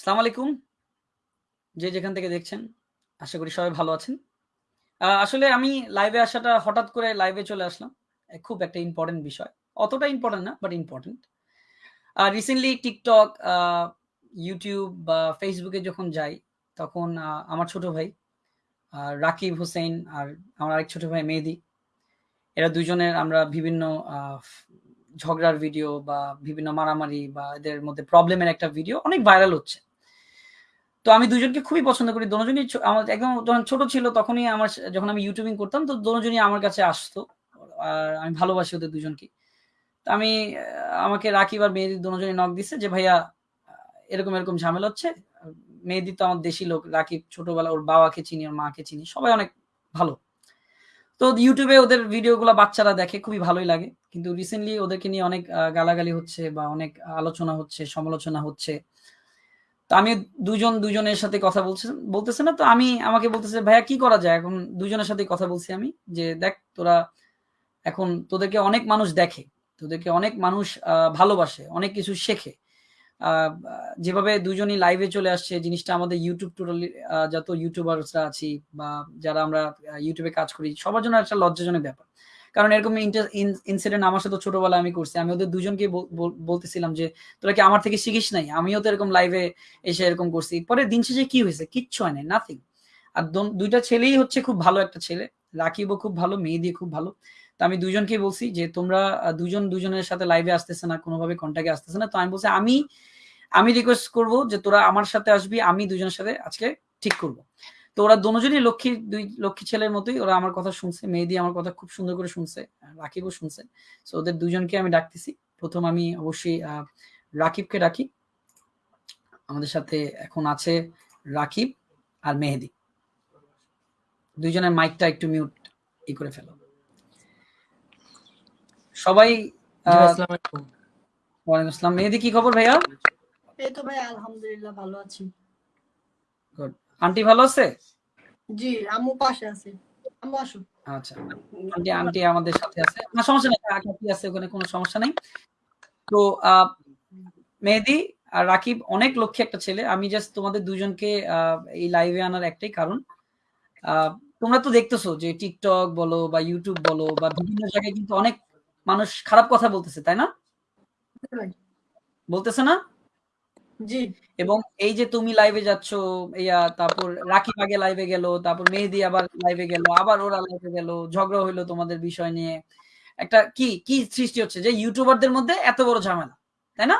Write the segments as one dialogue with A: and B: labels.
A: সালাম আলাইকুম। যে যেখান থেকে দেখছেন, আশা করি সবাই ভালো আছেন। আসলে আমি লাইভে আসাটা হঠাৎ করে লাইভে চলে আসলাম। খুব একটা ইম্পর্টেন্ট বিষয়। অতটা ইম্পর্টেন্ট না, but important recently TikTok YouTube বা ফেসবুকে যখন যাই, তখন আমার ছোট ভাই রাকিব হোসেন আর আমার আরেক ছোট ভাই মেহেদী। এরা দুজনের আমরা বিভিন্ন ঝগড়ার ভিডিও বা বিভিন্ন মারামারি বা এদের মধ্যে প্রবলেমের একটা ভিডিও অনেক ভাইরাল হচ্ছে। তো আমি দুজনকে খুবই পছন্দ করি। দোনোজনই ছ আমার একদম যখন ছোট ছিল তখনই আমার যখন আমি ইউটিউবিং করতাম তো দোনোজনই আমার কাছে আসতো। আর আমি ভালোবাসি ওদের দুজনকে তো আমি আমাকে রাকিব আর মেহেদী দোনোজনই নক দিছে যে, "ভাইয়া এরকম, এরকম ঝামেলা হচ্ছে।" মেহেদী তো আমার দেশি লোক। রাকিব ছোটবেলায় ওর বাবাকে চিনি, ওর মাকে চিনি। সবাই অনেক ভালো। তো ইউটিউবে ওদের ভিডিওগুলা বাচ্চারা দেখে, খুবই ভালোই লাগে। কিন্তু রিসেন্টলি ওদেরকে নিয়ে অনেক গালাগালি হচ্ছে বা অনেক আলোচনা হচ্ছে, সমালোচনা হচ্ছে। তো আমি ২ জন ২ জনের সাথে কথা বলছে বলতেছে না। তো আমি আমাকে বলতেছে, "ভাইয়া কি করা যায়?" এখন দুজনের সাথে কথা বলছি আমি যে, "দেখ তোরা এখন তোদেরকে অনেক মানুষ দেখে। তোদেরকে অনেক মানুষ ভালোবাসে, অনেক কিছু শেখে। যেভাবে ২ জনই লাইভে চলে আসছে জিনিসটা আমাদের ইউটিউব টোটালি যত ইউটিউবার্সরা আছি বা যারা আমরা ইউটিউবে কাজ করি সবার জন্য একটা লজ্জাজনক ব্যাপার। কারণ এরকম ইনসিডেন্ট আমার সাথে ছোটবেলায় আমি করছি। আমি ওদের ২ জনকেই বল বল বলতেছিলাম যে, "তোরা কি আমার থেকে শিখিস নাই? আমিও তো এরকম লাইভে এসে এরকম করছি।" পরে দিন শেষে কি হয়েছে কিচ্ছু হয় নাই, নাথিং। আর দুইটা ছেলেই হচ্ছে খুব ভালো একটা ছেলে। রাকিবও খুব ভালো, মেহেদী খুব ভালো। তো আমি ২ জনকেই বলছি যে, "তোমরা দুজন ২ জন ২ জনের সাথে লাইভে আসতেছে না, কোনোভাবে কনট্যাক্ট আসতেছে না।" তো আমি বলছি, "আমি আমি রিকোয়েস্ট করব যে তোরা আমার সাথে আসবি। আমি দুজনের সাথে আজকে ঠিক করব।" তো ওরা দোনোজনই লক্ষ্মী ২ লক্ষ্মী ছেলের মতোই ওরা আমার কথা শুনছে। মেহেদি আমার কথা খুব সুন্দর করে শুনছে। রাকিবও শুনছে। সো ওদের দুজনকে আমি ডাকতেছি। প্রথম আমি অবশ্যই রাকিবকে ডাকি। আমাদের সাথে এখন আছে রাকিব আর মেহেদী। ২ জনের মাইকটা একটু মিউট ই করে ফেলো। সবাই। ওয়ালাইকুম আসসালাম। মেহেদী কি খবর ভাইয়া?
B: এই তো ভাই আলহামদুলিল্লাহ ভালো আছি।
A: গুড। আন্টি ভালো আছে?
B: জি, আম্মু পাশে আছে। আম্মু।
A: আচ্ছা। আন্টি আন্টি আমাদের সাথে আছে। না সমস্যা নাই। কাকি আছে ওখানে কোনো সমস্যা নাই। তো মেহেদী আর রাকিব অনেক লক্ষ্মী একটা ছেলে। আমি জাস্ট তোমাদের ২ জনকে এই লাইভে আনার একটাই কারণ। তোমরা তো দেখতেছো যে TikTok বলো বা YouTube বলো বা বিভিন্ন জায়গায় কিন্তু অনেক মানুষ খারাপ কথা বলতেছে, তাই না? বলতেছে না?
B: জি।
A: এবং এই যে তুমি লাইভে যাচ্ছ, ইয়া তারপর রাকিব আগে লাইভে গেল, তারপর মেহেদী আবার লাইভে গেল, আবার ওরা লাইভে গেল। ঝগড়া হইল তোমাদের বিষয় নিয়ে। একটা কি, কি সৃষ্টি হচ্ছে যে ইউটিউবারদের মধ্যে এত বড় ঝামেলা। তাই না?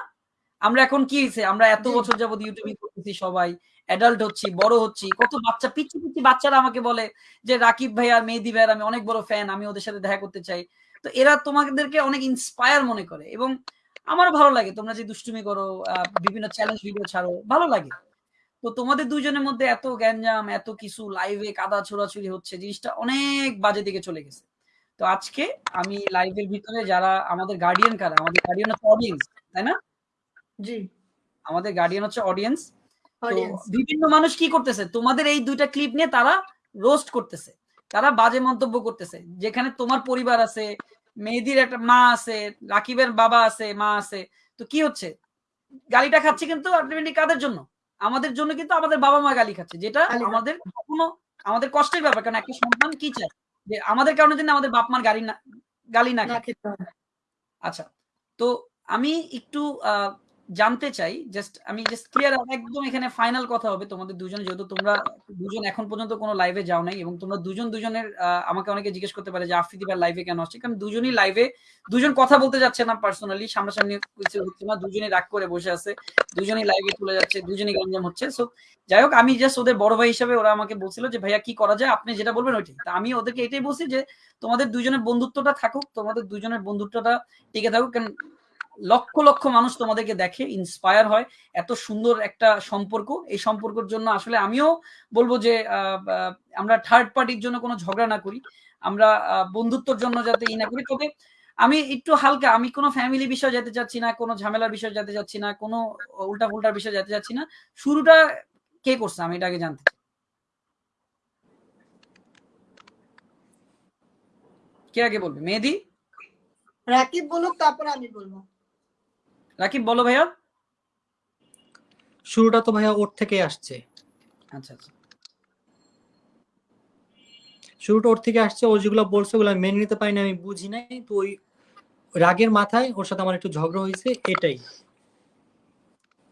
A: আমরা এখন কি হইছে? আমরা এত বছর যাবৎ ইউটিউবিং করতেছি সবাই। অ্যাডাল্ট হচ্ছি, বড় হচ্ছি। কত বাচ্চা পিচ্চি, পিচ্ছি বাচ্চারা আমাকে বলে যে, "রাকিব ভাই আর মেহেদী ভাইয়ের আমি অনেক বড় ফ্যান। আমি ওদের সাথে দেখা করতে চাই।" তো এরা তোমাদেরকে অনেক ইন্সপায়ার মনে করে এবং আমারও ভালো লাগে। তোমরা যে দুষ্টুমি করো, বিভিন্ন চ্যালেঞ্জ ভিডিও ছাড়ো, ভালো লাগে। তো তোমাদের ২ জনের মধ্যে এত গ্যাঞ্জাম, এত কিছু লাইভে কাদা ছোড়াছুড়ি হচ্ছে, জিনিসটা অনেক বাজে দিকে চলে গেছে। তো আজকে আমি লাইভের ভিতরে যারা আমাদের গার্ডিয়ান কারা? আমাদের গার্ডিয়ান হচ্ছে অডিয়েন্স, তাই না?
B: জি।
A: আমাদের গার্ডিয়ান হচ্ছে অডিয়েন্স। তো বিভিন্ন মানুষ কি করতেছে? তোমাদের এই দুইটা ক্লিপ নিয়ে তারা রোস্ট করতেছে। তারা বাজে মন্তব্য করতেছে। যেখানে তোমার পরিবার আছে, মেহেদীর একটা মা আছে, রাকিবের বাবা আছে, মা আছে। তো কি হচ্ছে? গালিটা খাচ্ছে কিন্তু আলটিমেটলি কাদের জন্য? আমাদের জন্য কিন্তু আমাদের বাবা-মা গালি খাচ্ছে। যেটা আমাদের কখনো আমাদের কষ্টের ব্যাপার। কারণ একটা সন্তান কি চায়? যে আমাদের কারণে যেন আমাদের বাপ-মার গালি না গালি না আচ্ছা। তো আমি একটু জানতে চাই জাস্ট আমি জাস্ট ক্লিয়ার একদম এখানে ফাইনাল কথা হবে তোমাদের ২ জন যেহেতু তোমরা ২ জন এখন পর্যন্ত কোন লাইভে যাও নাই এবং তোমরা ২ জন ২ জনের আ আমাকে অনেকে জিজ্ঞেস করতে পারে যে আফ্রিদি ভাই লাইভে কেন আসছে? কারণ ২ জনই লাইভে ২ জন কথা বলতে যাচ্ছে না পার্সোনালি সামনাসামনি হচ্ছে না। ২ জনই রাগ করে বসে আছে। ২ জনই লাইভে চলে যাচ্ছে। ২ জনই গ্যাঞ্জাম হচ্ছে। সো যাই হোক, আমি জাস্ট ওদের বড় ভাই হিসেবে ওরা আমাকে বলছিল যে, ভাইয়া, কি করা যায়? আপনি যেটা বলবেন ওইটাই। তো আমি ওদেরকে এটাই বলছি যে, তোমাদের দুজনের বন্ধুত্বটা থাকুক। তোমাদের দুজনের বন্ধুত্বটা টিকে থাকুক। কারণ লক্ষ, লক্ষ মানুষ তোমাদেরকে দেখে, ইন্সপায়ার হয়। এত সুন্দর একটা সম্পর্ক। এই সম্পর্কের জন্য আসলে আমিও বলব যে আমরা থার্ড পার্টির জন্য কোনো ঝগড়া না করি। আমরা বন্ধুত্বর জন্য যাতে ই না করি। তবে আমি একটু হালকা আমি কোনো ফ্যামিলি বিষয়ে যেতে চাচ্ছি না, কোন ঝামেলার বিষয়ে যেতে চাচ্ছি না, কোনো উল্টা-পুল্টার বিষয়ে যেতে চাচ্ছি না। শুরুটা কে করছে? আমি এটা আগে জানতে। কে আগে বলবে? মেহেদি
B: রাকিব বলুক তারপরে আমি বলব।
A: রাকিব বলো ভাইয়া।
C: শুরুটা তো ভাইয়া ওর থেকে আসছে।
A: আচ্ছা আচ্ছা।
C: শুরুটা ওর থেকে আসছে ও যেগুলো বলছে ওগুলো মেনে নিতে পারিনি আমি বুঝি নাই। তো ওই রাগের মাথায় ওর সাথে আমার একটু ঝগড়া হয়েছে এটাই।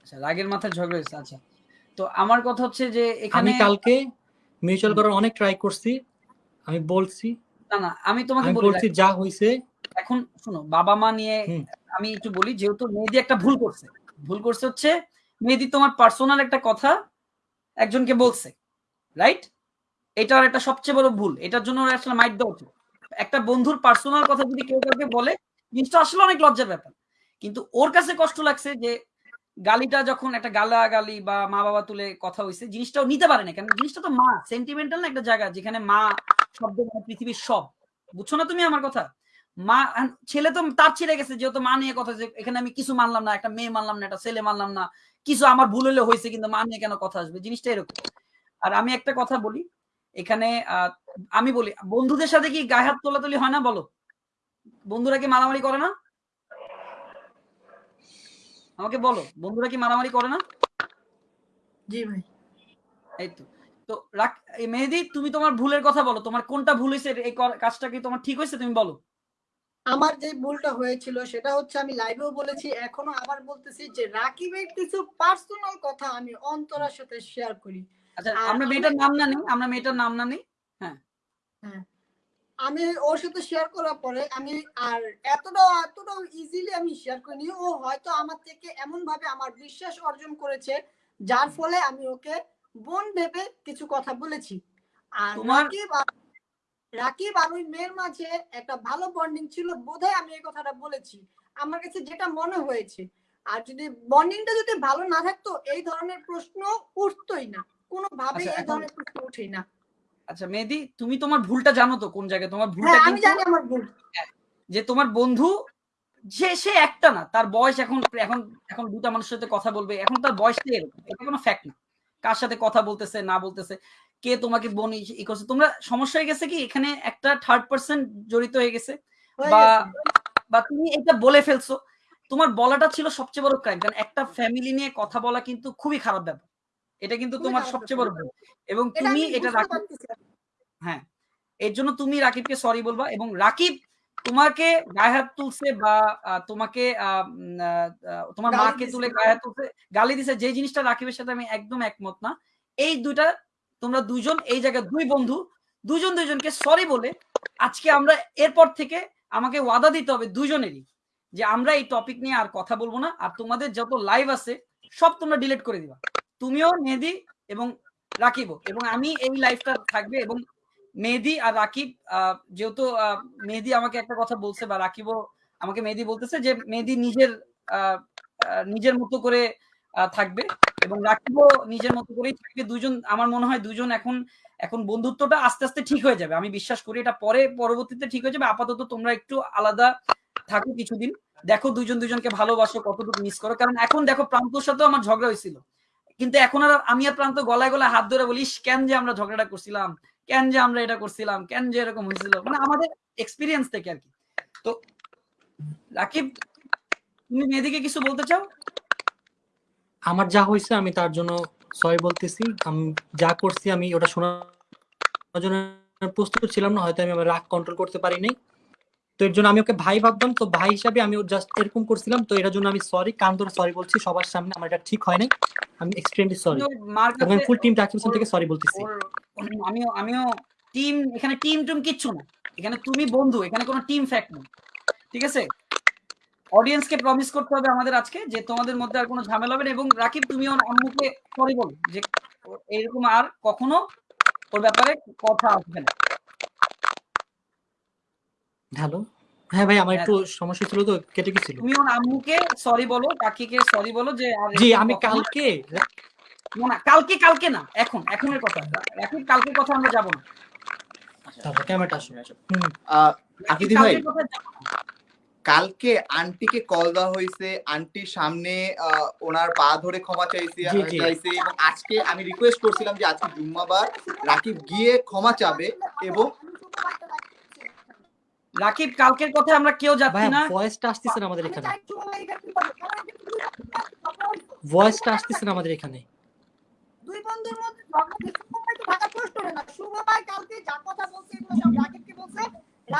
A: আচ্ছা রাগের মাথায় ঝগড়া হয়েছে আচ্ছা। তো আমার কথা হচ্ছে যে এখানে
C: আমি কালকে মিউচুয়াল করার অনেক ট্রাই করছি আমি বলছি।
A: না না আমি তোমাকে
C: বলছি যা হয়েছে
A: এখন শোনো বাবা মা নিয়ে আমি একটু বলি যেহেতু মেহেদি একটা ভুল করছে। ভুল করছে হচ্ছে মেহেদি তোমার পার্সোনাল একটা কথা একজনকে বলছে রাইট এটার একটা সবচেয়ে বড় ভুল। এটার জন্য আসলে মাইট দেওয়া উচিত। একটা বন্ধুর পার্সোনাল কথা যদি কেউ কাউকে বলে জিনিসটা আসলে অনেক লজ্জার ব্যাপার। কিন্তু ওর কাছে কষ্ট লাগছে যে গালিটা যখন একটা গালা গালি বা মা বাবা তুলে কথা হয়েছে জিনিসটাও নিতে পারে না। কারণ জিনিসটা তো মা সেন্টিমেন্টাল না একটা জায়গা যেখানে মা শব্দ মানে পৃথিবীর সব। বুঝছ না তুমি আমার কথা? মা ছেলে তো তার ছেড়ে গেছে যেহেতু মা নিয়ে কথা এখানে আমি কিছু মানলাম না একটা মেয়ে মানলাম না একটা ছেলে মানলাম না কিছু আমার ভুল হলে হয়েছে কিন্তু মা নিয়ে কেন কথা আসবে? জিনিসটা এরকম। আর আমি একটা কথা বলি এখানে আমি বলি বন্ধুদের সাথে কি গায়ে হাত তোলাতুলি হয় না বলো? বন্ধুরা কি মারামারি করে না? আমাকে বলো বন্ধুরা কি মারামারি করে না?
B: জি ভাই।
A: এই তো তো মেহেদি তুমি তোমার ভুলের কথা বলো তোমার কোনটা ভুল হয়েছে এই কাজটা কি তোমার ঠিক হয়েছে তুমি বলো।
B: আমার যে ভুলটা হয়েছিল সেটা হচ্ছে আমি লাইভেও বলেছি এখনও আবার বলতেছি যে রাকিবের কিছু পার্সোনাল কথা আমি অন্তরার সাথে শেয়ার করি।
A: আচ্ছা আমরা
B: আমি-
A: মেয়েটার নাম না নেই আমরা মেয়েটার নাম না নেই? হ্যাঁ।
B: আমি ওর সাথে শেয়ার করার পরে আমি আর এতটা এতটা ইজিলি আমি শেয়ার করিনি ও হয়তো আমার থেকে এমন ভাবে আমার বিশ্বাস অর্জন করেছে যার ফলে আমি ওকে বোন ভেবে কিছু কথা বলেছি। আর
A: তোমার-
B: রাকিব আর- ওই মেয়ের মাঝে একটা ভালো বন্ডিং ছিল বোধহয় আমি এই কথাটা বলেছি। আমার কাছে যেটা মনে হয়েছে আর যদি বন্ডিংটা যদি ভালো না থাকতো এই ধরনের প্রশ্ন উঠতোই না। কোনোভাবেই
A: আচ্ছা,
B: এই ধরনের প্রশ্ন উঠেই না।
A: আচ্ছা মেহেদি তুমি তোমার ভুলটা জানো তো কোন জায়গায়? তোমার ভুলটা
B: হ্যাঁ আমি জানি আমার ভুল।
A: যে তোমার বন্ধু যে সে একটা না তার বয়স এখন এখন এখন দুটা মানুষের সাথে কথা বলবে এখন তার এরকম এটা কোনো ফ্যাক্ট না। কার সাথে কথা বলতেছে না বলতেছে। কে তোমাকে বোন ই- করছে? তোমরা সমস্যা হয়ে গেছে কি? এখানে একটা থার্ড পার্সন জড়িত হয়ে গেছে। বা বা তুমি এটা বলে ফেলছো। তোমার বলাটা ছিল সবচেয়ে বড় ক্রাইম কারণ একটা ফ্যামিলি নিয়ে কথা বলা কিন্তু খুবই খারাপ ব্যাপার। এটা কিন্তু তোমার সবচেয়ে বড় ভুল। এবং তুমি এটা
B: পারতেছি।
A: হ্যাঁ। এর জন্য তুমি রাকিবকে সরি বলবা এবং রাকিব তোমাকে গায়ে হাত তুলছে বা তোমাকে তোমার মাকে তুলে গায়ে হাত তুলছে। গালি দিছে। যে জিনিসটা রাকিবের সাথে আমি একদম একমত না এই দুইটা তোমরা দুইজন এই জায়গায় দুই বন্ধু, দুজন দুইজনকে সরি বলে আজকে আমরা এরপর থেকে আমাকে ওয়াদা দিতে হবে দুজনেরই যে আমরা এই টপিক নিয়ে আর কথা বলব না। আর তোমাদের যত লাইভ আছে, সব তোমরা ডিলিট করে দিবা। তুমিও মেহেদি এবং রাকিবও। এবং আমি এই লাইভটা থাকবে এবং মেহেদি আর রাকিব যেহেতু মেহেদি আমাকে একটা কথা বলছে বা রাকিবও আমাকে মেহেদি বলতেছে যে মেহেদি নিজের নিজের মতো করে থাকবে। এবং রাকিবও নিজের মতো করেই থাকবে। দুজন, আমার মনে হয় দুজন এখন এখন বন্ধুত্বটা আস্তে আস্তে ঠিক হয়ে যাবে। আমি বিশ্বাস করি এটা পরে, পরবর্তীতে ঠিক হয়ে যাবে। আপাতত তোমরা একটু আলাদা থাকো কিছুদিন। দেখো দুজন দুজনকে ভালোবাসো কতটুকু মিস করো। কারণ এখন দেখো প্রান্তর সাথেও আমার ঝগড়া হয়েছিল। কিন্তু এখন আর আমি আর প্রান্ত গলায় গলায় হাত ধরে বলিস কেন যে আমরা ঝগড়াটা করছিলাম? কেন যে আমরা এটা করছিলাম? কেন যে এরকম হয়েছিল? মানে আমাদের এক্সপিরিয়েন্স থেকে আর কি। তো রাকিব, তুমি মেয়েদিকে কিছু বলতে চাও?
C: আমার যা হয়েছে আমি তার জন্য সরি বলতেছি। আমি যা করছি আমি ওটা শোনার জন্য প্রস্তুত ছিলাম না হয়তো আমি আমার রাগ কন্ট্রোল করতে পারি নাই। তো এর জন্য আমি ওকে ভাই ভাবতাম তো ভাই হিসাবে আমি ওর জাস্ট এরকম করছিলাম। তো এটার জন্য আমি সরি কান ধরে সরি বলছি সবার সামনে আমার এটা ঠিক হয় নাই। আমি এক্সট্রিমলি সরি
A: কাছে
C: ফুল টিম টাকিবসন থেকে সরি বলতেছি।
A: আমিও আমিও টিম এখানে টিম টুম কিচ্ছু না। এখানে তুমি বন্ধু এখানে কোনো টিম ফ্যাক্ট নেই। ঠিক আছে? অডিয়েন্সকে প্রমিস করতে হবে আমাদের আজকে যে তোমাদের মধ্যে আর কোনো ঝামেলা হবে না। এবং রাকিব তুমি আম্মুকে সরি বলো যে এইরকম আর কখনো ওর ব্যাপারে কথা আসবে না।
C: হ্যালো হ্যাঁ ভাই আমার
A: হ্যাঁ।
C: একটু সমস্যা ছিল তো কেটে গেছিল।
A: তুমি ওর আম্মুকে সরি বলো কাকিকে সরি বলো যে আর
C: জি আমি কালকে
A: না না কালকে কালকে না এখন এখনের কথা। রাকিব কালকের কথা আমরা যাব না।
C: তারপর ক্যামেরাটা আসো হুম।
D: আহ, আকিদি ভাই
A: কালকের কথায় যাব না।
D: কালকে আন্টিকে কল দেওয়া হয়েছে। আন্টির সামনে আহ, ওনার পা ধরে ক্ষমা চাইছে। চাইছে এবং আজকে আমি রিকোয়েস্ট করছিলাম যে আজকে জুম্মাবার রাকিব গিয়ে ক্ষমা চাবে এবং
A: রাকিব কালকের কথায় আমরা কেউ যাচ্ছি না।
C: ভয়েসটা আসতেছে না আমাদের এখানে। ভয়েসটা আসতেছে না আমাদের এখানে।
B: দুই বন্ধুর মধ্যে ঝগড়া শুভ না। ভাই কালকে যা কথা বলছে এগুলো সব রাকিবকে বলছে।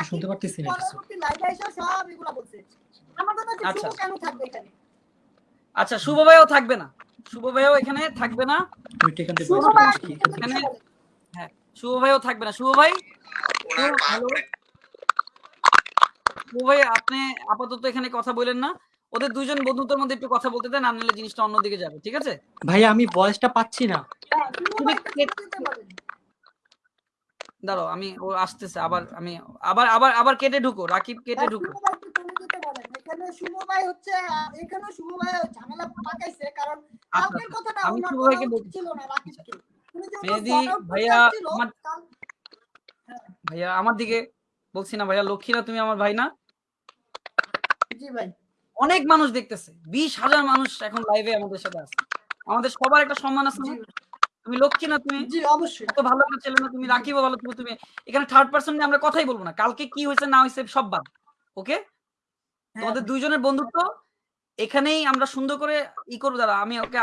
C: শুনতে পারতেছি না
B: পরবর্তী লাইভে এসে সব এগুলো বলছে। আমার কথা হচ্ছে
A: আচ্ছা।
B: শুভ কেন থাকবে এখানে?
A: আচ্ছা শুভ ভাইও থাকবে না। শুভ ভাইও এখানে থাকবে না।
C: এখানে?
A: হ্যাঁ শুভ ভাইও থাকবে না। শুভ ভাই? হ্যালো। শুভ ভাই আপনি আপাতত এখানে কথা বলেন না। ওদের দুজন বন্ধুত্বের মধ্যে একটু কথা বলতে দেন না জিনিসটা অন্যদিকে যাবে ঠিক আছে?
C: ভাই আমি ভয়েসটা পাচ্ছি না
B: হ্যাঁ, শুভ
A: তুমি
B: ভাই
A: কে-
B: দিতে পারেন।
A: দাঁড়াও আমি ও আসতেছে আবার আমি আবার আবার আবার কেটে ঢুকো রাকিব কেটে ঢুকো।
B: এখানে হচ্ছে এখানে ঝামেলা পাকাইছে কারণ কালকের কথাটা
A: আমি।
B: না রাকিবকে।
A: মেহেদী ভাইয়া, আমার- ভাইয়া আমার দিকে বলছি না ভাইয়া লক্ষ্মীরা তুমি আমার ভাই না?
B: জি ভাই।
A: অনেক মানুষ দেখতেছে বিশ হাজার মানুষ এখন লাইভে আমাদের সাথে আছে। আমাদের সবার একটা সম্মান আছে না? তুমি লক্ষ্মী না তুমি?
B: জি অবশ্যই।
A: এত ভালো একটা ছেলে না তুমি রাখিবো ভালো তুমি তুমি এখানে থার্ড পার্সন নিয়ে আমরা কথাই বলব না। কালকে কি হয়েছে না হয়েছে সব বাদ ওকে?
B: হ্যাঁ,
A: তোমাদের দুইজনের বন্ধুত্ব এখানেই আমরা সুন্দর করে ই করব দাঁড়া আমি ওকে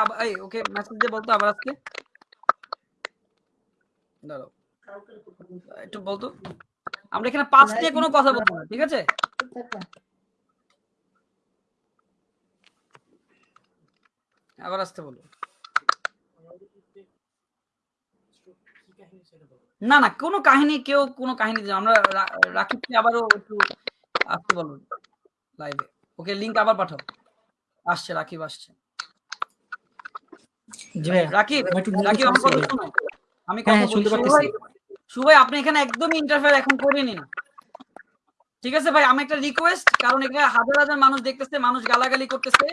A: ওকে মেসেজ দিয়ে বলতো আবার আজকে। দাঁড়াও একটু বলতো। আমরা এখানে পাঁচ নিয়ে কোনো কথা বলব না ঠিক আছে? আবার আসতে বলো। না না কোনো কাহিনী কেউ কোনো কাহিনী আমরা রা- রাকিবকে আবারও একটু আসতে বলো লাইভে ওকে লিংক আবার পাঠাও। আসছে রাকিব আসছে। রাকিব রাকিব আমার কথা শোনো। আমি
C: হ্যাঁ,
A: কথা
C: হ্যাঁ, শুনতে
A: আপনি এখানে একদমই ইন্টারফেয়ার এখন করেনি না। ঠিক আছে ভাই আমি একটা রিকোয়েস্ট কারণ এখানে হাজার হাজার মানুষ দেখতেছে মানুষ গালাগালি করতেছে।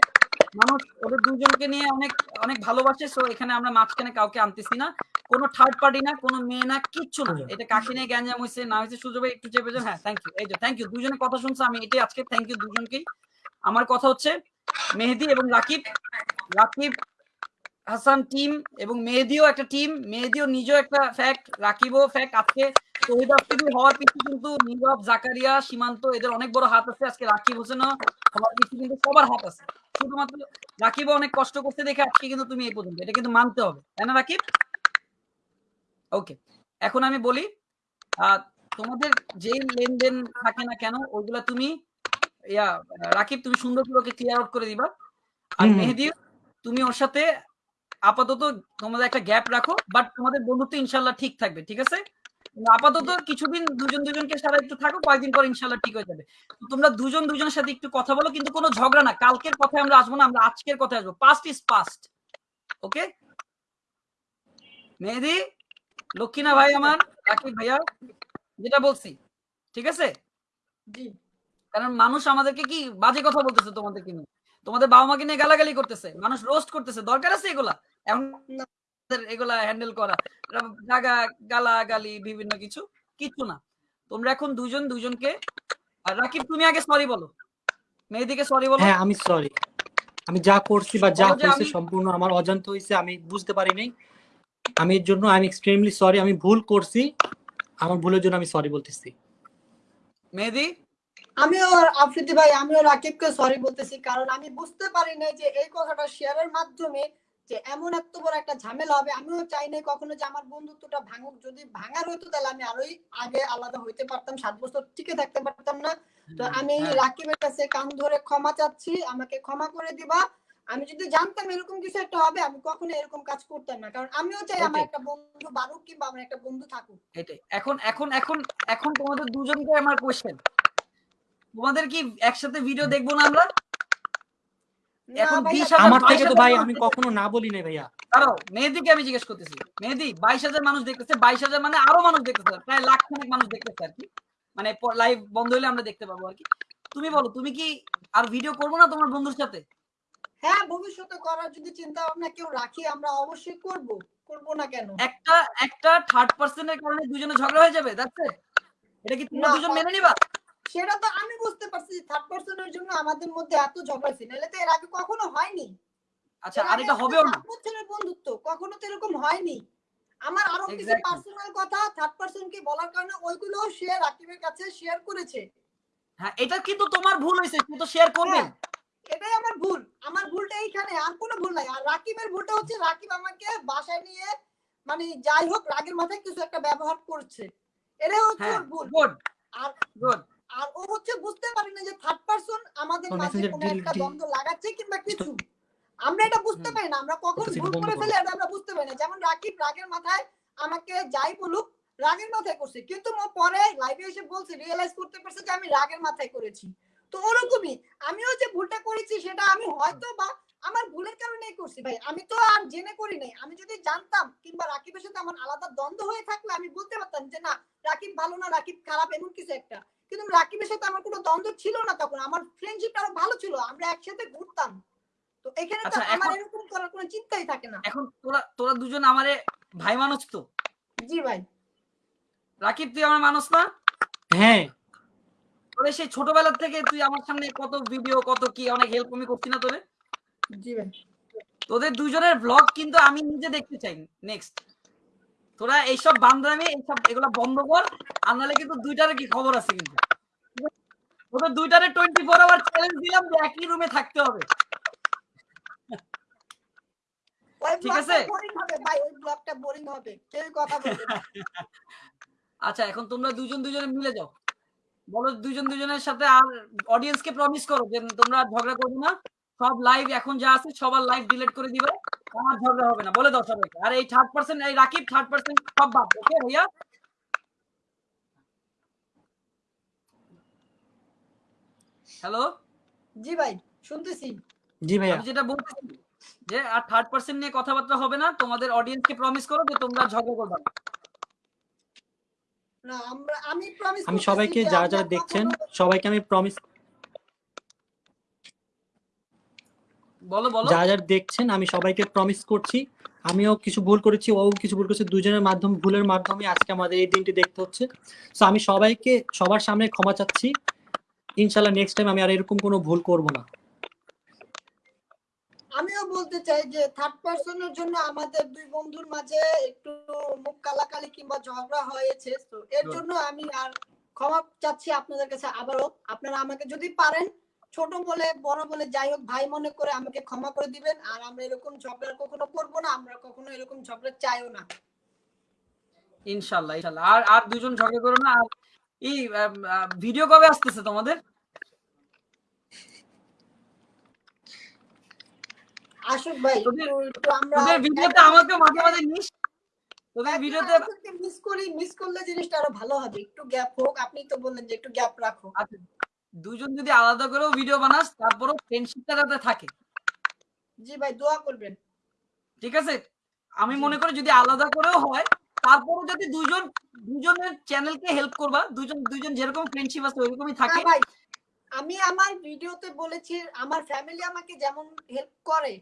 A: মানুষ ওদের দুজনকে নিয়ে অনেক অনেক ভালোবাসে সো এখানে আমরা মাঝখানে কাউকে আনতেছি না। কোনো থার্ড পার্টি না কোনো মেয়ে না কিচ্ছু না। এটা কাকে নিয়ে গ্যাঞ্জাম হয়েছে না হয়েছে সুযোগ একটু চেপে যান হ্যাঁ থ্যাংক ইউ এই যে থ্যাংক ইউ দুজনের কথা শুনছে আমি এটাই আজকে থ্যাংক ইউ দুজনকেই। আমার কথা হচ্ছে মেহেদি এবং রাকিব রাকিব হাসান টিম এবং মেহেদিও একটা টিম মেহেদিও নিজেও একটা ফ্যাক্ট রাকিবও ফ্যাক্ট আজকে শহীদ আফ্রিদি হওয়ার পিছনে কিন্তু নীরব জাকারিয়া সীমান্ত এদের অনেক বড় হাত আছে। আজকে রাকিব হোসেনও হওয়ার পিছনে কিন্তু সবার হাত আছে। শুধুমাত্র রাকিবও অনেক কষ্ট করতে দেখে আজকে কিন্তু তুমি এই পর্যন্ত। এটা কিন্তু মানতে হবে। তাই না রাকিব? ওকে এখন আমি বলি তোমাদের যেই লেনদেন থাকে না কেন ওইগুলা তুমি ইয়া রাকিব তুমি সুন্দর করে ওকে ক্লিয়ার আউট করে দিবা। আর। মেহেদি তুমি ওর সাথে আপাতত তোমাদের একটা গ্যাপ রাখো বাট তোমাদের বন্ধুত্ব ইনশাল্লাহ ঠিক থাকবে ঠিক আছে? আপাতত কিছুদিন দুজন দুজনকে সারা একটু থাকো কয়েকদিন পর ইনশাল্লাহ ঠিক হয়ে যাবে। তোমরা দুজন দুজনের সাথে একটু কথা বলো কিন্তু কোনো ঝগড়া না কালকের কথায় আমরা আসব না আমরা আজকের কথায় আসব। Past is past okay Mehedi লক্ষ্মীনা ভাই আমার? রাকিব ভাইয়া? যেটা বলছি ঠিক আছে?
B: জি।
A: কারণ মানুষ আমাদেরকে কি বাজে কথা বলতেছে তোমাদেরকে নিয়ে? তোমাদের বাবা মাকে নিয়ে গালাগালি করতেছে মানুষ রোস্ট করতেছে দরকার আছে এগুলা? এখন এগুলা হ্যান্ডেল করা জাগা গালা গালি বিভিন্ন কিছু কিছু না। তোমরা এখন দুজন দুজনকে আর রাকিব তুমি আগে সরি বলো। মেয়েদিকে সরি বলো।
C: হ্যাঁ আমি সরি আমি যা করছি বা যা হয়েছে সম্পূর্ণ আমার অজান্ত হয়েছে আমি বুঝতে পারি নাই আমি এর জন্য আই এম এক্সট্রিমলি সরি আমি ভুল করছি। আমার ভুলের জন্য আমি সরি বলতেছি।
A: মেহেদি?
B: আমিও আফ্রিদি ভাই আমিও রাকিবকে সরি বলতেছি কারণ আমি বুঝতে পারি না যে এই কথাটা শেয়ারের মাধ্যমে যে এমন এত বড় একটা ঝামেলা হবে। আমিও চাই না কখনো যে আমার বন্ধুত্বটা ভাঙুক। যদি ভাঙার হতো তাহলে আমি আরোই আগে আলাদা হইতে পারতাম সাত বছর টিকে থাকতে পারতাম না। তো আমি
A: হ্যাঁ।
B: রাকিবের কাছে কান ধরে ক্ষমা চাচ্ছি। আমাকে ক্ষমা করে দিবা। আমি যদি জানতাম এরকম কিছু একটা হবে আমি কখনো এরকম কাজ করতাম না। কারণ আমিও চাই আমার একটা বন্ধু বাড়ুক কিংবা আমার একটা বন্ধু থাকুক।
A: এটাই। এখন এখন এখন এখন তোমাদের দুজনকে আমার কোশ্চেন তোমাদের কি একসাথে ভিডিও দেখব না আমরা? এখন
C: আমার থেকে তো ভাই আমি কখনো না বলি নাই ভাইয়া।
A: দাঁড়াও মেহেদিকে আমি জিজ্ঞেস করতেছি। মেহেদি বাইশ হাজার মানুষ দেখতেছে বাইশ হাজার মানে আরও মানুষ দেখতেছে প্রায় লাখ খানেক মানুষ দেখতেছে আর কি। মানে লাইভ বন্ধ হলে আমরা দেখতে পাবো আর কি। তুমি বলো তুমি কি আর ভিডিও করব না তোমার বন্ধুর সাথে?
B: হ্যাঁ ভবিষ্যতে করার যদি চিন্তা ভাবনা কেউ রাখি আমরা অবশ্যই করব। করব না কেন?
A: একটা একটা থার্ড পার্সনের কারণে দুজনে ঝগড়া হয়ে যাবে দেখছে এটা কি তোমরা দুজন মেনে নিবা?
B: সেটা তো আমি বুঝতে পারছি থার্ড পার্সনের জন্য আমাদের মধ্যে এত ঝগড়া ছিল তো এর আগে কখনো হয়নি।
A: আচ্ছা আর এটা হবেও না।
B: বছরের বন্ধুত্ব কখনো তো এরকম হয়নি। আমার আরও কিছু পার্সোনাল কথা থার্ড পার্সন কে বলার কারণে ওইগুলো সে রাকিবের কাছে শেয়ার করেছে।
A: হ্যাঁ এটা কিন্তু তোমার ভুল হয়েছে তুমি তো শেয়ার করবে।
B: হ্যাঁ, এটাই আমার ভুল। আমার ভুলটা এইখানে আর কোনো ভুল নাই। আর রাকিবের ভুলটা হচ্ছে রাকিব আমাকে বাসায় নিয়ে মানে যাই হোক রাগের মাথায় কিছু একটা ব্যবহার করছে। এটাই হচ্ছে
A: হ্যাঁ
B: ওর ভুল। আর আর ও হচ্ছে বুঝতে পারি না যে থার্ড পারসন আমাদের মাঝে কোনো একটা দ্বন্দ্ব লাগাচ্ছে কিংবা কিছু। আমরা এটা বুঝতে পারি না। আমরা কখন ভুল করে। ফেলি এটা আমরা বুঝতে পারি না। যেমন রাকিব রাগের মাথায় আমাকে যাই বলুক রাগের মাথায় করছে। কিন্তু পরে লাইভে এসে বলছে রিয়েলাইজ করতে পারছে যে আমি রাগের মাথায় করেছি। তো ওরকমই। আমিও যে ভুলটা করেছি সেটা আমি হয়তো বা আমার ভুলের কারণেই করছি ভাই। আমি তো আর জেনে করি নাই। আমি যদি জানতাম কিংবা রাকিবের সাথে আমার আলাদা দ্বন্দ্ব হয়ে থাকলে আমি বলতে পারতাম যে না রাকিব ভালো না রাকিব খারাপ এমন কিছু একটা। কিন্তু রাকিবের সাথে আমার কোনো দ্বন্দ্ব ছিল না তখন। আমার ফ্রেন্ডশিপ আরও ভালো ছিল। আমরা একসাথে ঘুরতাম। তো এখানে তো
A: আচ্ছা,
B: আমার এরকম করার কোনো চিন্তাই থাকে না।
A: এখন তোরা তোরা দুজন আমারে ভাই মানুষ তো?
B: জি ভাই।
A: রাকিব তুই আমার মানুষ না?
C: হ্যাঁ।
A: তোরে সেই ছোটবেলা থেকে তুই আমার সামনে কত ভিডিও কত কি অনেক হেল্প আমি করছি না তোরে
B: জি ভাই।
A: তোদের দুজনের ব্লগ কিন্তু আমি নিজে দেখতে চাই। নেক্সট তোরা এইসব বান্ধবী এইসব এগুলো বন্ধ কর আর নাহলে কিন্তু দুইটারে কি খবর আছে কিন্তু? তোদের দুইটারে টোয়েন্টি ফোর আওয়ার চ্যালেঞ্জ দিলাম যে একই রুমে থাকতে হবে। ঠিক আছে?
B: বোরিং হবে ভাই ওই ব্লগটা বোরিং হবে। কেউ কথা বলবে না।
A: আচ্ছা এখন তোমরা দুজন দুজনে মিলে যাও। বলো দুজন দুজনের সাথে আর অডিয়েন্সকে প্রমিস করো যে তোমরা ঝগড়া করবে না। সব লাইভ এখন যা আছে সবার লাইভ ডিলিট করে দিবে। আমার ঝগড়া হবে না। বলে দাও সবাইকে। আর এই থার্ড পার্সেন্ট এই রাকিব থার্ড পার্সেন্ট সব বাদ। ওকে ভাইয়া? হ্যালো
B: জি ভাই শুনতেছি।
C: জি ভাইয়া।
A: আমি যেটা বলতেছি যে আর থার্ড পার্সেন্ট নিয়ে কথাবার্তা হবে না। তোমাদের অডিয়েন্সকে প্রমিস করো যে তোমরা ঝগড়া করবে না।
B: না আমরা আমি প্রমিস
C: আমি সবাইকে যারা যারা দেখছেন সবাইকে আমি প্রমিস
A: বলো বলো।
C: যারা যারা দেখছেন আমি সবাইকে প্রমিস করছি। আমিও কিছু ভুল করেছি ও কিছু ভুল করেছে দুজনের মাধ্যমে ভুলের মাধ্যমে আজকে আমাদের এই দিনটি দেখতে হচ্ছে। তো আমি সবাইকে সবার সামনে ক্ষমা চাচ্ছি। ইনশাল্লাহ নেক্সট টাইম আমি আর এরকম কোনো ভুল করব না।
B: আমিও বলতে চাই যে থার্ড পার্সনের জন্য আমাদের দুই বন্ধুর মাঝে একটু মুখ কালাকালি কিংবা ঝগড়া হয়েছে তো এর জন্য আমি আর ক্ষমা চাচ্ছি আপনাদের কাছে আবারও। আপনারা আমাকে যদি পারেন ছোট বলে বড় বলে যাই হোক ভাই মনে করে আমাকে ক্ষমা করে দিবেন। আর আমরা এরকম ঝগড়া কখনো করব না আমরা কখনো এরকম ঝগড়া চাইও না।
A: ইনশাল্লাহ ইনশাল্লাহ। আর আর দুজন ঝগড়া করো না আর এই ভিডিও কবে আসতেছে তোমাদের?
B: ভাই
A: তোদের- ভিডিওতে আমাকে মাঝে মাঝে নিস তোদের ভিডিওতে
B: মিস করি মিস করলে জিনিসটা আরও ভালো হবে। একটু গ্যাপ হোক আপনি তো বললেন যে একটু গ্যাপ রাখো।
A: আচ্ছা দুজন যদি আলাদা করেও ভিডিও বানাস তারপরও ফ্রেন্ডশিপটা যাতে থাকে।
B: জি ভাই দোয়া করবেন।
A: ঠিক আছে? আমি মনে করি যদি আলাদা করেও হয় তারপরও যদি দুজন দুজনের চ্যানেলকে হেল্প করবা দুজন দুজন যেরকম ফ্রেন্ডশিপ আছে ওইরকমই থাকে।
B: ভাই আমি আমার ভিডিওতে বলেছি আমার ফ্যামিলি আমাকে যেমন হেল্প করে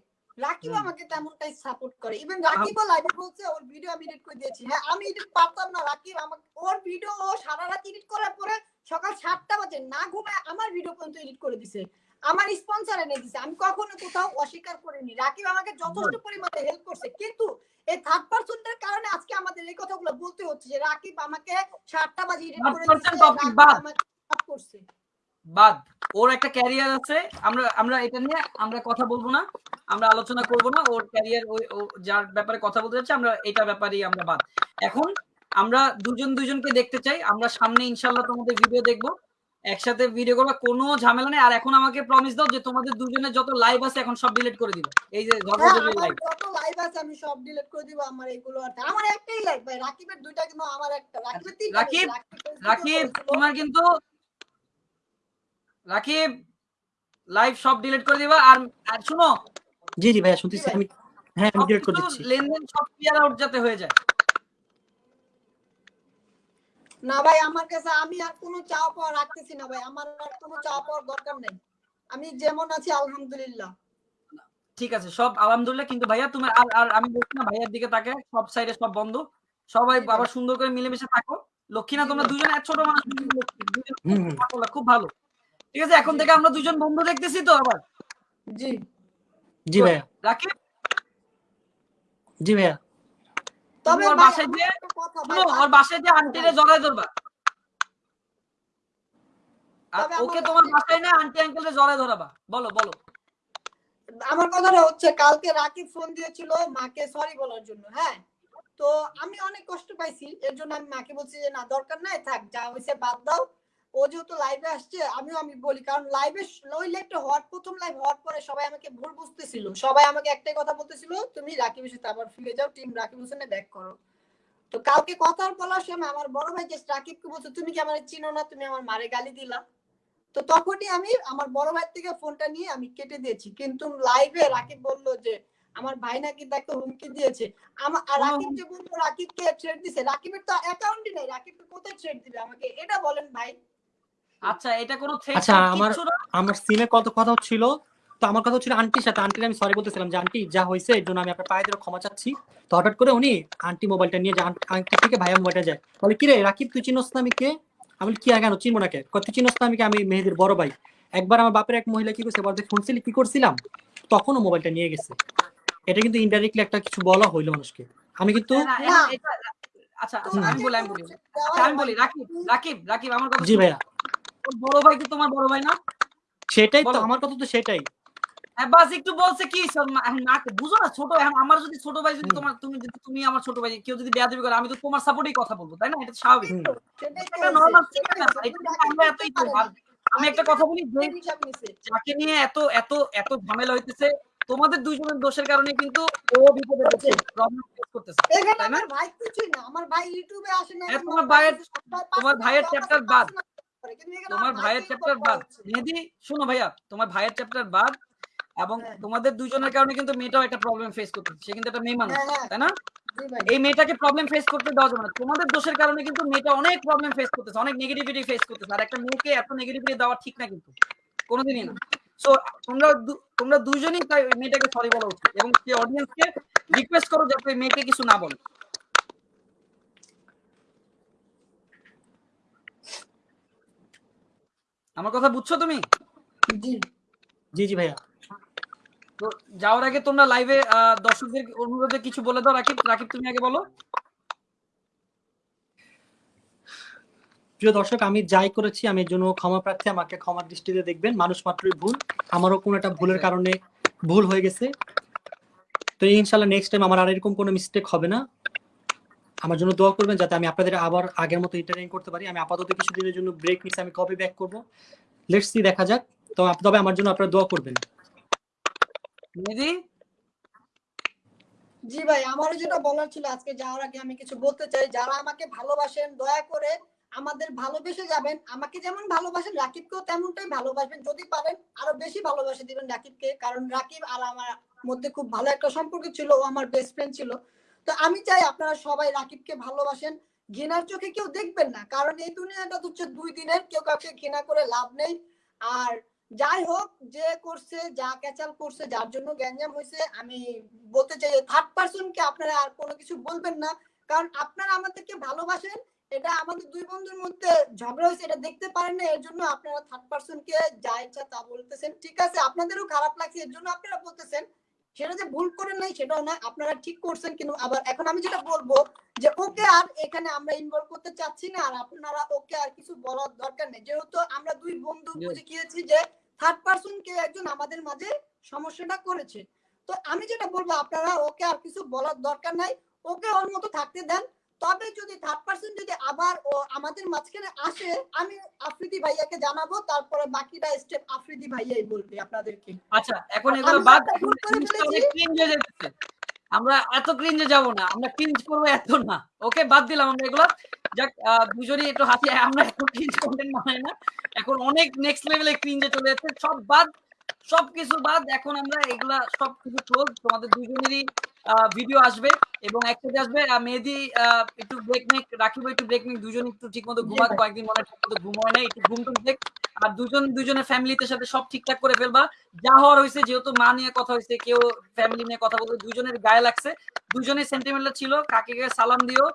B: রাকিব। আমাকে তেমনটাই সাপোর্ট করে। ইভেন রাকিবও লাইভে বলছে ওর ভিডিও আমি এডিট করে দিয়েছি। হ্যাঁ আমি এডিট পারতাম না রাকিব আমাকে ওর ভিডিও ও সারা রাত এডিট করার পরে সকাল সাতটা বাজে না ঘুমায় আমার ভিডিও পর্যন্ত এডিট করে দিছে। আমার স্পন্সর এনে দিছে। আমি কখনো কোথাও অস্বীকার করিনি। রাকিব আমাকে যথেষ্ট পরিমাণে হেল্প করছে। কিন্তু এই থার্ড পার্সনদের কারণে আজকে আমাদের এই কথাগুলো বলতে হচ্ছে যে রাকিব আমাকে সাতটা বাজে এডিট করে দিছে রাকিব করছে।
A: বাদ ওর একটা ক্যারিয়ার আছে আমরা আমরা এটা নিয়ে আমরা কথা বলব না আমরা আলোচনা করব না ওর ক্যারিয়ার ওই যার ব্যাপারে কথা বলতে যাচ্ছে আমরা এটা ব্যাপারেই আমরা বাদ। এখন আমরা দুজন দুজনকে দেখতে চাই আমরা সামনে ইনশাল্লাহ তোমাদের ভিডিও দেখব একসাথে ভিডিও করব কোনো ঝামেলা নেই আর এখন আমাকে প্রমিস দাও যে তোমাদের দুজনের যত লাইভ আছে এখন সব ডিলিট করে দিবে। এই যে
B: হ্যাঁ,
A: লাইভ
B: যত লাইভ আছে আমি সব ডিলিট করে দিব আমার এগুলো আর আমার একটাই লাইভ ভাই রাকিবের দুইটা কিন্তু আমার একটা রাকিবের তিনটা
A: রাকিব, রাকিব তোমার কিন্তু রাকিব লাইভ সব ডিলিট করে দিবা আর আর শুনো।
C: জি জি ভাইয়া শুনতেছি। আমি হ্যাঁ আমি ডিলিট করে দিচ্ছি।
A: লেনদেন সব ক্লিয়ার আউট যাতে হয়ে যায়।
B: না ভাই আমার কাছে আমি আর কোনো চাওয়া পাওয়া রাখতেছি না ভাই। আমার আর কোনো চাওয়া পাওয়ার দরকার নেই। আমি যেমন আছি আলহামদুলিল্লাহ।
A: ঠিক আছে সব আলহামদুলিল্লাহ। কিন্তু ভাইয়া তুমি আর আর আমি বলছি না ভাইয়ার দিকে তাকে সব সাইডে সব বন্ধ। সবাই বাবা সুন্দর করে মিলেমিশে থাকো। লক্ষ্মী
B: না
A: তোমরা দুজনে এক ছোট মানুষ খুব ভালো। ঠিক আছে এখন থেকে আমরা দুজন বন্ধু দেখতেছি তো আবার।
B: জি।
C: জি ভাইয়া।
A: রাকিব?
C: জি ভাইয়া।
B: তবে
A: ওর বাসায় যে- ওর বাসায় যে আন্টিরে জড়াই ধরবা। ওকে তোমার
B: বাসায়-
A: না আন্টি আঙ্কেলরে জড়াই ধরাবা। বলো বলো।
B: আমার কথাটা হচ্ছে কালকে রাকিব ফোন দিয়েছিল মাকে সরি বলার জন্য হ্যাঁ? তো আমি অনেক কষ্ট পাইছি এর জন্য আমি মাকে বলছি যে না দরকার নাই থাক যা হয়েছে বাদ দাও। ও যেহেতু লাইভে আসছে আমিও আমি বলি কারণ লাইভে ওই লাইভটা হওয়ার প্রথম লাইভ হওয়ার পরে সবাই আমাকে ভুল বুঝতেছিল। সবাই আমাকে একটাই কথা বলতেছিল তুমি রাকিবের সাথে আবার ফিরে যাও টিম রাকিব হোসেনে ব্যাক করো। তো কালকে কথা বলার সময় আমার বড় ভাই যে রাকিবকে বলছে তুমি কি আমার চিনো না? তুমি আমার মারে গালি দিলা? তো তখনই আমি আমার বড় ভাই থেকে ফোনটা নিয়ে আমি কেটে দিয়েছি। কিন্তু লাইভে রাকিব বলল যে আমার ভাই নাকি তাকে হুমকি দিয়েছে। আমার আর রাকিব যে বলল রাকিবকে থ্রেড দিছে। রাকিবের তো অ্যাকাউন্টই নেই রাকিবকে কোথায় থ্রেড দিবে আমাকে? এটা বলেন ভাই।
A: আচ্ছা এটা কোনো
C: আচ্ছা, আমার- আমার সিমে কত কথা ছিল? তো আমার কথা ছিল আন্টির সাথে। আন্টির আমি সরি বলতেছিলাম যে আন্টি যা হয়েছে এর জন্য আমি আপনার পায়ে ধরে ক্ষমা চাচ্ছি। তো হঠাৎ করে উনি আন্টি মোবাইলটা নিয়ে যে আন্টি- থেকে ভাইয়া মোবাইলটা যায়? বলে কি রে রাকিব তুই চিনোস না আমি কে? আমি কি কেন চিনবো না কে? তুই চিনোস না আমি কে? আমি মেহেদির বড় ভাই। একবার আমার বাপের এক মহিলা কি করছে বলতে শুনছিলি কি করছিলাম? তখনও মোবাইলটা নিয়ে গেছে। এটা কিন্তু ইনডাইরেক্টলি একটা কিছু বলা হইল মানুষকে। আমি কিন্তু
A: আচ্ছা আচ্ছা, আমি বলি আমি বলি। আচ্ছা, আমি বলি রাকিব রাকিব রাকিব আমার কথা
C: জি ভাইয়া।
A: বড় ভাই কি তোমার বড় ভাই না
C: সেটাই তো আমার কথা তো সেটাই
A: একটু বলছে কি সব মা- এখন না বুঝো না ছোট আমার যদি ছোট ভাই যদি তোমার তুমি যদি তুমি আমার ছোট ভাই কেউ যদি বেয়াদবি করে আমি তো তোমার সাপোর্টেই কথা বলব তাই না এটা স্বাভাবিক
C: হুম।
B: সেটাই তো
A: এটা
B: হয়েছে,
A: normal
B: সেটাই
A: ব্যাপার,
B: হয়েছে।
A: এটা
B: কিন্তু
A: আমরা
B: রাকিব
A: এতই
B: করতে
A: তো
B: পারে
A: আর- আমি একটা কথা বলি যে
B: না। হিসাব নিছে।
A: যাকে নিয়ে এত এত এত ঝামেলা হইতেছে তোমাদের দুইজনের দোষের কারণে কিন্তু ও বিপদে পড়ছে প্রবলেম ফেস করতেছে তাই না?
B: আমার ভাই কিছুই না আমার ভাই ইউটিউবে আসে না
A: হ্যাঁ, তোমার ভাইয়ের- তোমার ভাইয়ের
B: টাকা
A: বাদ। তোমার ভাইয়ের চ্যাপ্টার বাদ। মেহেদি শোনো ভাইয়া তোমার ভাইয়ের চ্যাপ্টার বাদ এবং
B: হ্যাঁ।
A: তোমাদের দুইজনের কারণে কিন্তু মেয়েটাও একটা প্রবলেম ফেস করতেছে। সে কিন্তু একটা মেয়ে মানুষ
B: হ্যাঁ, হ্যাঁ।
A: তাই না? এই মেয়েটাকে প্রবলেম ফেস করতে দেওয়া যাবে না। তোমাদের দোষের কারণে কিন্তু মেয়েটা অনেক প্রবলেম ফেস করতেছে অনেক নেগেটিভিটি ফেস করতেছে। আর একটা মেয়েকে এত নেগেটিভিটি দেওয়া ঠিক না কিন্তু কোনোদিনই না। সো তোমরা তোমরা দুইজনই তাই মেয়েটাকে সরি বলা। উচিত এবং সে অডিয়েন্সকে রিকোয়েস্ট করো যাতে মেয়েকে কিছু না বলে। আমার কথা বুঝছ তুমি?
B: জি।
C: জি জি ভাইয়া।
A: তো যাওয়ার আগে তোমরা লাইভে দর্শকদের অনুরোধে কিছু বলে দাও রাকিব। রাকিব তুমি আগে বলো।
C: প্রিয় দর্শক আমি যাই করেছি আমি এর জন্য ক্ষমা প্রার্থী আমাকে ক্ষমার দৃষ্টিতে দেখবেন মানুষ মাত্রই ভুল। আমারও কোনো একটা ভুলের
A: আচ্ছা।
C: কারণে ভুল হয়ে গেছে। তো ইনশাল্লাহ নেক্সট টাইম আমার আর এরকম কোনো মিস্টেক হবে না। আমার জন্য দোয়া করবেন যাতে আমি আপনাদের আবার আগের মতো এন্টারটেইন করতে পারি। আমি আপাতত কিছুদিনের জন্য ব্রেক নিচ্ছি আমি কবে ব্যাক করব। লেটস সি দেখা যাক। তো তবে আমার জন্য আপনারা দোয়া করবেন।
A: মেহেদি?
B: জি ভাই আমারও যেটা বলার ছিল আজকে যাওয়ার আগে আমি কিছু বলতে চাই। যারা আমাকে ভালোবাসেন দয়া করে আমাদের ভালোবেসে যাবেন। আমাকে যেমন ভালোবাসেন রাকিবকেও তেমনটাই ভালোবাসবেন। যদি পারেন আরও বেশি ভালোবাসে দিবেন রাকিবকে। কারণ রাকিব আর আমার মধ্যে খুব ভালো একটা সম্পর্ক ছিল ও আমার বেস্ট ফ্রেন্ড ছিল। তো আমি চাই আপনারা সবাই রাকিবকে ভালোবাসেন। ঘৃণার চোখে কেউ দেখবেন না, কারণ এই দুনিয়াটা হচ্ছে দুই দিনের, কেউ কাউকে ঘৃণা করে লাভ নেই। আর যাই হোক, যে করছে, যা ক্যাচাল করছে, যার জন্য গ্যাঞ্জাম হয়েছে, আমি বলতে চাই থার্ড পার্সনকে আপনারা আর কোনো কিছু বলবেন না, কারণ আপনারা আমাদেরকে ভালোবাসেন, এটা আমাদের দুই বন্ধুর মধ্যে ঝগড়া হয়েছে, এটা দেখতে পারেন না, এর জন্য আপনারা থার্ড পার্সনকে যা ইচ্ছা তা বলতেছেন। ঠিক আছে, আপনাদেরও খারাপ লাগছে, এর জন্য আপনারা বলতেছেন সেটা যে ভুল করেন নাই সেটাও না আপনারা ঠিক করছেন কিন্তু আবার এখন আমি যেটা বলব যে ওকে আর এখানে আমরা ইনভলভ করতে চাচ্ছি না আর আপনারা ওকে আর কিছু বলার দরকার নেই। যেহেতু আমরা দুই বন্ধু বুঝে গিয়েছি যে থার্ড পার্সন কে একজন আমাদের মাঝে সমস্যাটা করেছে। তো আমি যেটা বলব আপনারা ওকে আর কিছু বলার দরকার নাই ওকে ওর মতো থাকতে দেন। তবে যদি থার্ড পার্সন যদি আবার ও আমাদের মাঝখানে আসে আমি আফ্রিদি ভাইয়াকে জানাব তারপরে বাকিটা স্টেপ আফ্রিদি ভাইয়াই বলবে আপনাদেরকে।
A: আচ্ছা এখন এগুলো বাদ আমরা এত ক্রিঞ্জে যাব না আমরা ক্রিঞ্জ করব এত না। ওকে বাদ দিলাম আমরা এগুলো। যাক দুজনই একটু হাসি আমরা এখন ক্রিঞ্জ কন্টেন্ট বানাই না। এখন অনেক নেক্সট লেভেলে ক্রিঞ্জে চলে যাচ্ছে। সব বাদ সবকিছু বাদ এখন আমরা এগুলা সবকিছু ক্লোজ তোমাদের দুজনেরই ভিডিও আসবে এবং একসাথে আসবে। মেহেদি একটু ব্রেক নেক রাখিব একটু ব্রেক নেক দুজন একটু ঠিক মতো ঘুমাক কয়েকদিন মনে হয় ঠিক মতো ঘুম হয় না একটু ঘুম টুম দেখ। আর দুজন দুজনের ফ্যামিলিতে সাথে সব ঠিকঠাক করে ফেলবা। যা হওয়ার হয়েছে যেহেতু মা নিয়ে কথা হয়েছে কেউ ফ্যামিলি নিয়ে কথা বলতে দুজনের গায়ে লাগছে। দুজনের সেন্টিমেন্টাল ছিল কাকে কাকে সালাম দিও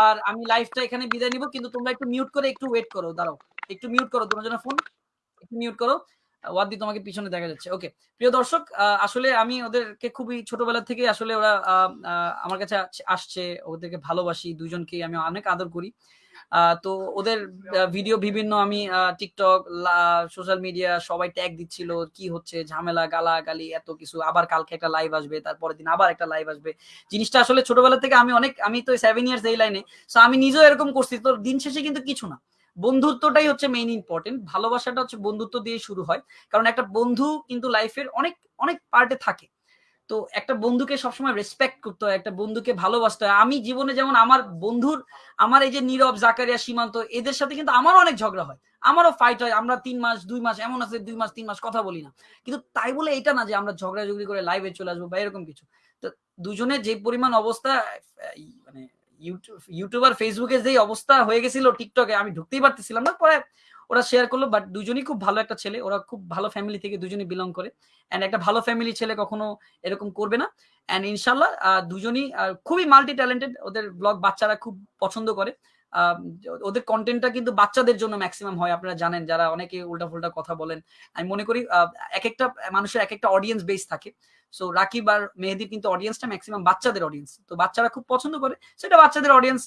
A: আর আমি লাইফটা এখানে বিদায় নিব। কিন্তু তোমরা একটু মিউট করে একটু ওয়েট করো দাঁড়াও। একটু মিউট করো তোমার জন্য ফোন একটু মিউট করো। ওয়াদি তোমাকে পিছনে দেখা যাচ্ছে। ওকে প্রিয় দর্শক আসলে আমি ওদেরকে খুবই ছোটবেলা থেকে আসলে ওরা আমার কাছে আসছে। ওদেরকে ভালোবাসি দুজনকেই আমি অনেক আদর করি। তো ওদের ভিডিও বিভিন্ন আমি টিকটক সোশ্যাল মিডিয়া সবাই ট্যাগ দিচ্ছিল, কি হচ্ছে, ঝামেলা গালা গালি এত কিছু। আবার কালকে একটা লাইভ আসবে, তারপরের দিন আবার একটা লাইভ আসবে। জিনিসটা আসলে ছোটবেলা থেকে আমি অনেক, আমি তো সেভেন ইয়ার্স এই লাইনে সো আমি নিজেও এরকম করছি। তো দিন শেষে কিন্তু কিছু না। বন্ধুত্বটাই হচ্ছে মেইন ইম্পর্টেন্ট ভালোবাসাটা হচ্ছে বন্ধুত্ব দিয়ে শুরু হয়। কারণ একটা বন্ধু কিন্তু লাইফের অনেক অনেক পার্টে থাকে। তো একটা বন্ধুকে সবসময় রেসপেক্ট করতে হয়, একটা বন্ধুকে ভালোবাসতে হয়। আমি জীবনে যেমন আমার বন্ধুর, আমার এই যে নীরব, জাকারিয়া, সীমান্ত, এদের সাথে কিন্তু আমারও অনেক ঝগড়া হয়। আমারও ফাইট হয়, আমরা তিন মাস, দুই মাস, এমন আছে, দুই মাস, তিন মাস কথা বলি না। কিন্তু তাই বলে এটা না যে আমরা ঝগড়া ঝগড়ি করে লাইভে চলে আসব বা এরকম কিছু। তো দুজনের যে পরিমাণ অবস্থা মানে ইউটিউব ইউটিউবার ফেসবুকে যেই অবস্থা হয়ে গেছিল টিকটকে আমি ঢুকতেই পারতেছিলাম না। পরে ওরা শেয়ার করল বাট দুজনই খুব ভালো একটা ছেলে। ওরা খুব ভালো ফ্যামিলি থেকে দুজনই বিলং করে। অ্যান্ড একটা ভালো ফ্যামিলি ছেলে কখনো এরকম করবে না। অ্যান্ড ইনশাল্লাহ দুজনই খুবই মাল্টি ট্যালেন্টেড ওদের ব্লগ বাচ্চারা খুব পছন্দ করে। ওদের কন্টেন্টটা কিন্তু বাচ্চাদের জন্য ম্যাক্সিমাম হয় আপনারা জানেন যারা অনেকে উল্টাফুল্টা কথা বলেন। আমি মনে করি এক একটা মানুষের এক একটা অডিয়েন্স বেস থাকে। সো রাকিব আর মেহেদির কিন্তু অডিয়েন্সটা ম্যাক্সিমাম বাচ্চাদের অডিয়েন্স তো বাচ্চারা খুব পছন্দ করে সেটা বাচ্চাদের অডিয়েন্স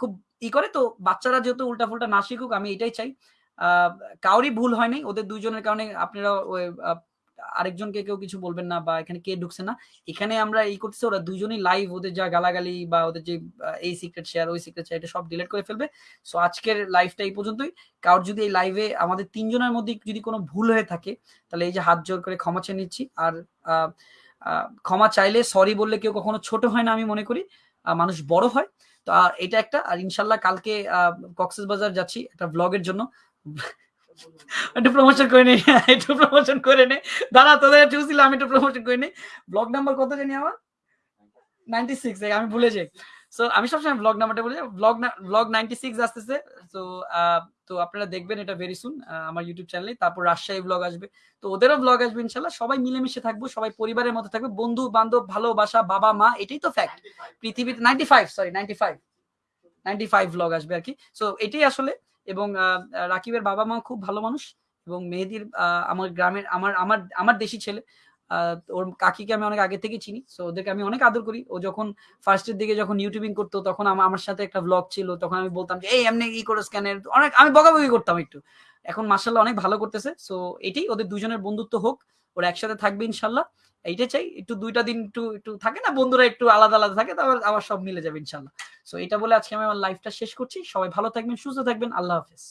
A: খুব ই করে। তো বাচ্চারা যেহেতু উল্টা ফুল্টা না শিখুক আমি এটাই চাই। আহ, কারোরই ভুল হয় নাই। ওদের দুজনের কারণে আপনারা আরেকজনকে কেউ কিছু বলবেন না বা এখানে কে ঢুকছে না, এখানে আমরা এই করতেছি, ওরা দুজনেই লাইভ ওদের যা গালাগালি বা ওদের যে এই সিক্রেট শেয়ার ওই সিক্রেট শেয়ার এটা সব ডিলিট করে ফেলবে। সো আজকের লাইভটা এই পর্যন্তই। কারোর যদি এই লাইভে আমাদের তিনজনের মধ্যে যদি কোনো ভুল হয়ে থাকে, তাহলে এই যে হাত জোর করে ক্ষমা চেয়ে নিচ্ছি। আর ক্ষমা চাইলে সরি বললে কেউ কখনো ছোট হয় না আমি মনে করি মানুষ বড় হয়। তো এটা একটা। আর ইনশাল্লাহ কালকে কক্সেস বাজার যাচ্ছি একটা ব্লগের জন্য। একটু প্রমোশন করে নে, একটু প্রমোশন করে নে। দাঁড়া, তোদের চুছিল আমি একটু প্রমোশন করে নি। ব্লগ নাম্বার কত জানি আমার? নাইনটি সিক্স আমি ভুলে যাই। সো আমি সবসময় ব্লগ নাম্বারটা বলে ব্লগ ব্লগ নাইনটি সিক্স আসতেছে। তো তো আপনারা দেখবেন এটা ভেরি সুন আমার ইউটিউব চ্যানেলে তারপর রাজশাহী ব্লগ আসবে। তো ওদেরও ব্লগ আসবে, ইনশাল্লাহ। সবাই মিলেমিশে থাকব, সবাই পরিবারের মতো থাকবে। বন্ধু, বান্ধব, ভালোবাসা, বাবা, মা, এটাই তো ফ্যাক্ট পৃথিবীতে ninety five sorry ninety five ninety five blog আসবে আর কি। সো এটাই আসলে এবং রাকিবের বাবা মা খুব ভালো মানুষ এবং মেহেদির আমার গ্রামের, আমার আমার আমার দেশি ছেলে। ওর কাকিকে আমি অনেক আগে থেকে চিনি সো ওদেরকে আমি অনেক আদর করি। ও যখন ফার্স্টের দিকে যখন ইউটিউবিং করতো, তখন আমার আমার সাথে একটা ব্লগ ছিল, তখন আমি বলতাম যে, এই, এমনি ই করো স্ক্যানের অনেক, আমি বকাবকি করতাম একটু। এখন মার্শাল্লাহ অনেক ভালো করতেছে সো এটাই ওদের দুজনের বন্ধুত্ব হোক, ওরা একসাথে থাকবে ইনশাল্লাহ এইটাই চাই, একটু দুইটা দিন একটু একটু থাকে না, বন্ধুরা একটু আলাদা আলাদা থাকে, তারপর আবার সব মিলে যাবে ইনশাল্লাহ সো এটা বলে আজকে আমি আমার লাইফটা শেষ করছি। সবাই ভালো থাকবেন, সুস্থ থাকবেন, আল্লাহ হাফেজ।